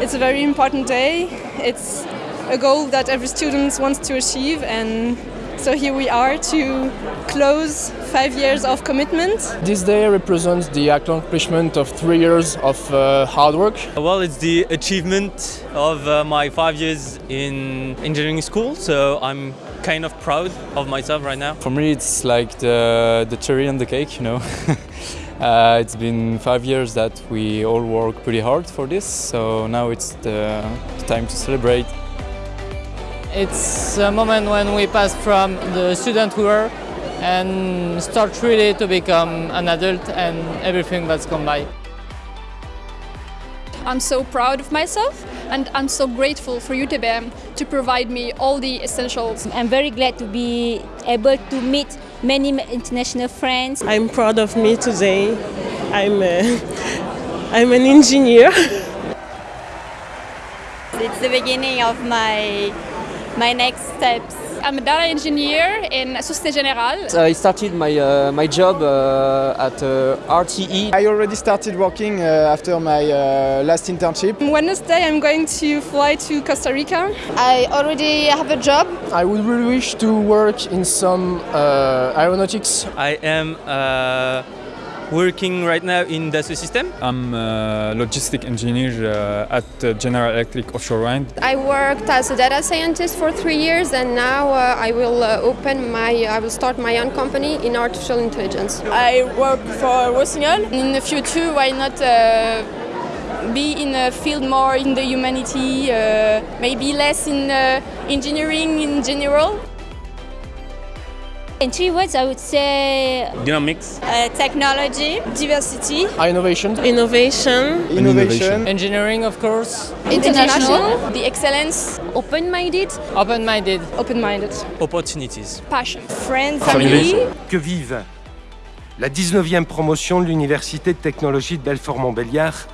It's a very important day. It's a goal that every student wants to achieve and so here we are to close five years of commitment. This day represents the accomplishment of three years of uh, hard work. Well, it's the achievement of uh, my five years in engineering school, so I'm kind of proud of myself right now. For me, it's like the, the cherry on the cake, you know. uh, it's been five years that we all work pretty hard for this, so now it's the time to celebrate. It's a moment when we pass from the student we were and start really to become an adult and everything that's come by. I'm so proud of myself and I'm so grateful for UTBM to provide me all the essentials. I'm very glad to be able to meet many international friends. I'm proud of me today. I'm, a, I'm an engineer. It's the beginning of my my next steps. I'm a data engineer in Société Générale. I started my, uh, my job uh, at uh, RTE. I already started working uh, after my uh, last internship. Wednesday I'm going to fly to Costa Rica. I already have a job. I would really wish to work in some uh, aeronautics. I am working right now in the system. I'm a logistic engineer uh, at General Electric Offshore Wind. I worked as a data scientist for three years and now uh, I will uh, open my, I will start my own company in artificial intelligence. I work for Rossignol. In the future, why not uh, be in a field more in the humanity, uh, maybe less in uh, engineering in general? In three words, I would say dynamics, uh, technology, diversity, innovation, innovation, innovation, engineering, of course, international, the excellence, open-minded, open-minded, open-minded, opportunities, passion, friends, family. Que vive la 19e promotion de l'Université de technologie de Belfort-Montbéliard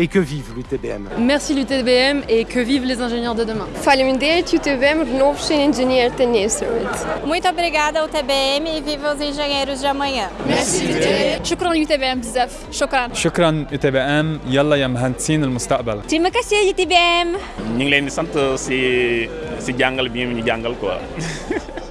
et que vive l'UTBM. Merci l'UTBM et que vivent les ingénieurs de demain. Faleminderit UTBM, renovos engineer tennisserit. Muito obrigada UTBM e viva os engenheiros de amanhã. Merci UTBM. شكرا UTBM بزاف. شكرا. شكرا UTBM يلا يا مهندسين المستقبل. Terima kasih UTBM. ñu ngi leen di sant si si jàngal bi ñu jàngal quoi.